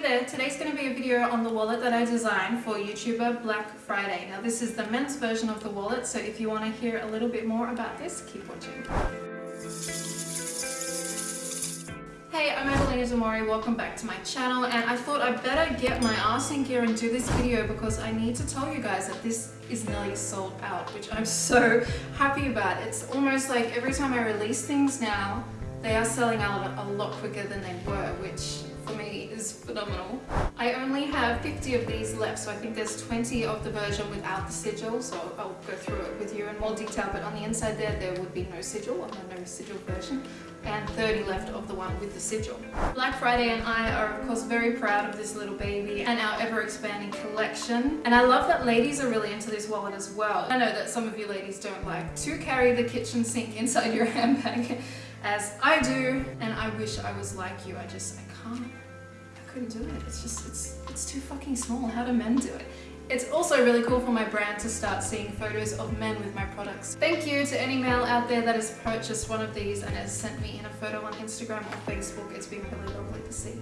there, today's going to be a video on the wallet that I designed for YouTuber Black Friday. Now this is the men's version of the wallet, so if you want to hear a little bit more about this, keep watching. Hey, I'm Evelina Demori, welcome back to my channel and I thought I better get my ass in gear and do this video because I need to tell you guys that this is nearly sold out, which I'm so happy about. It's almost like every time I release things now, they are selling out a lot quicker than they were, which for me is phenomenal. I only have 50 of these left, so I think there's 20 of the version without the sigil, so I'll go through it with you in more detail, but on the inside there, there would be no sigil, on the no sigil version, and 30 left of the one with the sigil. Black Friday and I are of course very proud of this little baby and our ever expanding collection, and I love that ladies are really into this wallet as well. I know that some of you ladies don't like to carry the kitchen sink inside your handbag, as I do, and I wish I was like you, I just, I can't couldn't do it. It's just, it's, it's too fucking small. How do men do it? It's also really cool for my brand to start seeing photos of men with my products. Thank you to any male out there that has purchased one of these and has sent me in a photo on Instagram or Facebook. It's been really lovely to see.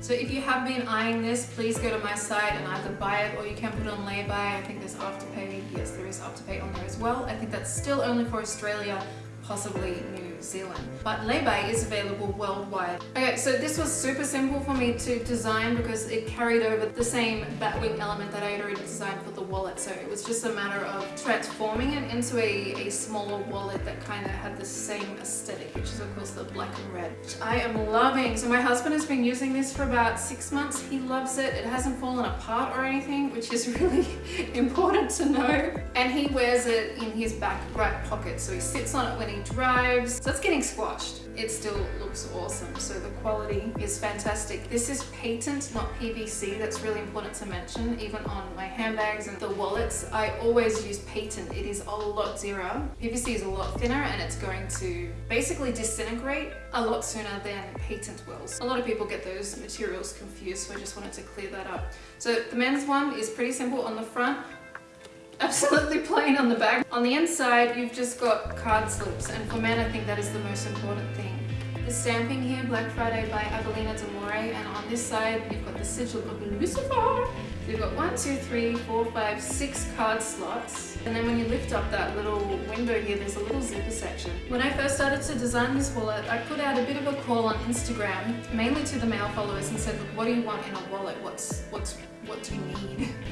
So if you have been eyeing this, please go to my site and either buy it or you can put it on lay-by. I think there's Afterpay. Yes, there is Afterpay on there as well. I think that's still only for Australia, possibly New Zealand. But lay-by is available worldwide. Okay, so this was super simple for me to design because it carried over the same batwing element that I had already designed for the wallet. So it was just a matter of transforming it into a, a smaller wallet that kind of had the same aesthetic, which is of course the black and red, which I am loving. So my husband has been using this for about six months. He loves it. It hasn't fallen apart or anything, which is really important to know. And he wears it in his back right pocket. So he sits on it when he drives. It's getting squashed. It still looks awesome. So the quality is fantastic. This is patent, not PVC. That's really important to mention. Even on my handbags and the wallets, I always use patent. It is a lot zero. PVC is a lot thinner and it's going to basically disintegrate a lot sooner than patent will. A lot of people get those materials confused, so I just wanted to clear that up. So the men's one is pretty simple on the front absolutely plain on the back. On the inside, you've just got card slips, and for men, I think that is the most important thing. The stamping here, Black Friday by Evelina Demori, and on this side, you've got the sigil of Lucifer. You've got one, two, three, four, five, six card slots. And then when you lift up that little window here, there's a little zipper section. When I first started to design this wallet, I put out a bit of a call on Instagram, mainly to the male followers, and said, what do you want in a wallet? What's, what's, what do you need?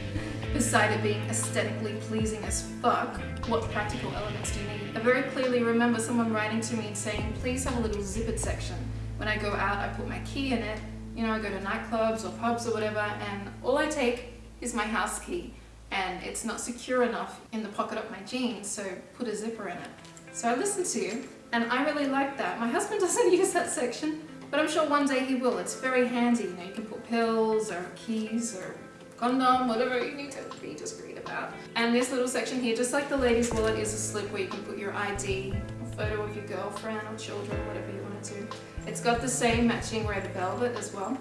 Beside it being aesthetically pleasing as fuck, what practical elements do you need? I very clearly remember someone writing to me and saying, please have a little zippered section. When I go out, I put my key in it. You know, I go to nightclubs or pubs or whatever, and all I take is my house key. And it's not secure enough in the pocket of my jeans, so put a zipper in it. So I listened to you, and I really like that. My husband doesn't use that section, but I'm sure one day he will. It's very handy, you know, you can put pills or keys or condom, whatever you need to be discreet about. And this little section here, just like the ladies wallet, is a slip where you can put your ID, a photo of your girlfriend or children, whatever you want to. It's got the same matching red velvet as well.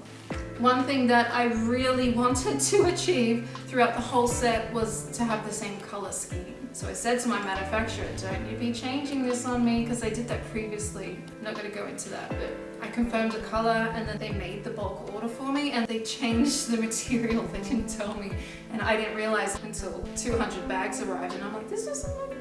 One thing that I really wanted to achieve throughout the whole set was to have the same color scheme. So I said to my manufacturer, don't you be changing this on me because they did that previously. I'm not going to go into that, but I confirmed the color and then they made the bulk order for and they changed the material. They didn't tell me and I didn't realize until 200 bags arrived and I'm like, this look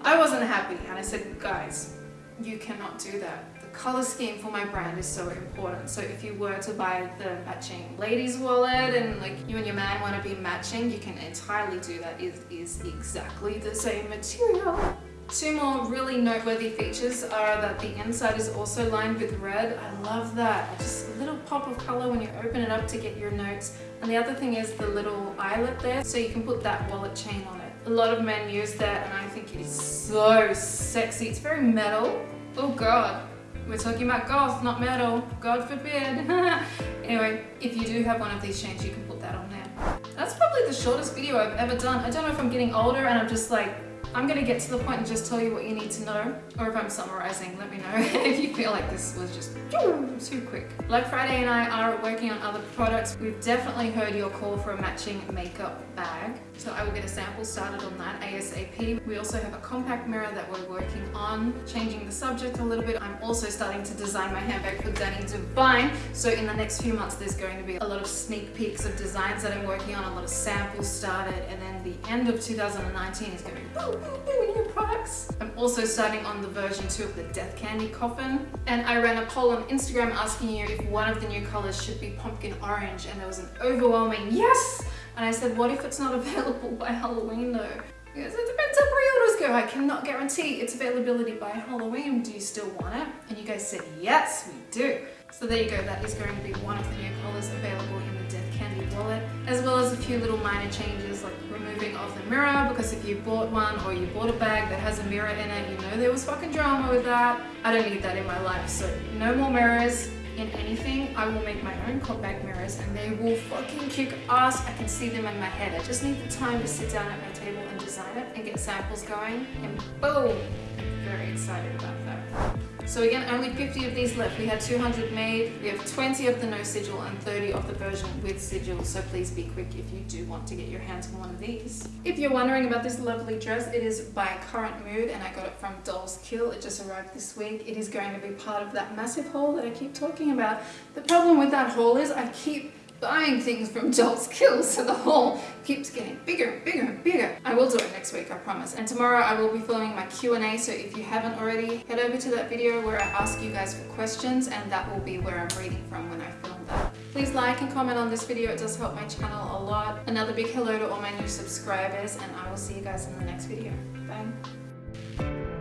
I wasn't happy and I said, guys, you cannot do that. The color scheme for my brand is so important. So if you were to buy the matching ladies wallet and like you and your man want to be matching, you can entirely do that. It is exactly the same material. Two more really noteworthy features are that the inside is also lined with red. I love that. Just a little pop of color when you open it up to get your notes. And the other thing is the little eyelet there, so you can put that wallet chain on it. A lot of men use that and I think it is so sexy. It's very metal. Oh God, we're talking about goth, not metal. God forbid. anyway, if you do have one of these chains, you can put that on there. That's probably the shortest video I've ever done. I don't know if I'm getting older and I'm just like I'm gonna get to the point and just tell you what you need to know, or if I'm summarizing, let me know if you feel like this was just too quick. Black Friday and I are working on other products. We've definitely heard your call for a matching makeup bag, so I will get a sample started on that ASAP. We also have a compact mirror that we're working on, changing the subject a little bit. I'm also starting to design my handbag for Danny Devine, so in the next few months there's going to be a lot of sneak peeks of designs that I'm working on, a lot of samples started, and then the end of 2019 is going to be products. I'm also starting on the version 2 of the Death Candy Coffin, and I ran a poll on Instagram asking you if one of the new colors should be pumpkin orange, and there was an overwhelming yes! And I said, what if it's not available by Halloween though? Because it depends how pre-orders go. I cannot guarantee its availability by Halloween. Do you still want it? And you guys said, yes, we do. So there you go, that is going to be one of the new colors available in the Death Candy wallet, as well as a few little minor changes like removing of the mirror, because if you bought one or you bought a bag that has a mirror in it, you know there was fucking drama with that. I don't need that in my life, so no more mirrors, in anything, I will make my own compact mirrors and they will fucking kick ass. I can see them in my head. I just need the time to sit down at my table and design it and get samples going and boom! I'm very excited about that. So again, only 50 of these left. We had 200 made. We have 20 of the no sigil and 30 of the version with sigil. So please be quick if you do want to get your hands on one of these. If you're wondering about this lovely dress, it is by Current Mood and I got it from Dolls Kill. It just arrived this week. It is going to be part of that massive haul that I keep talking about. The problem with that haul is I keep buying things from Dolls Kill, so the haul keeps getting bigger and bigger and bigger. I will do it next week, I promise. And tomorrow I will be filming my Q&A, so if you haven't already, head over to that video where I ask you guys for questions, and that will be where I'm reading from when I film that. Please like and comment on this video, it does help my channel a lot. Another big hello to all my new subscribers, and I will see you guys in the next video. Bye.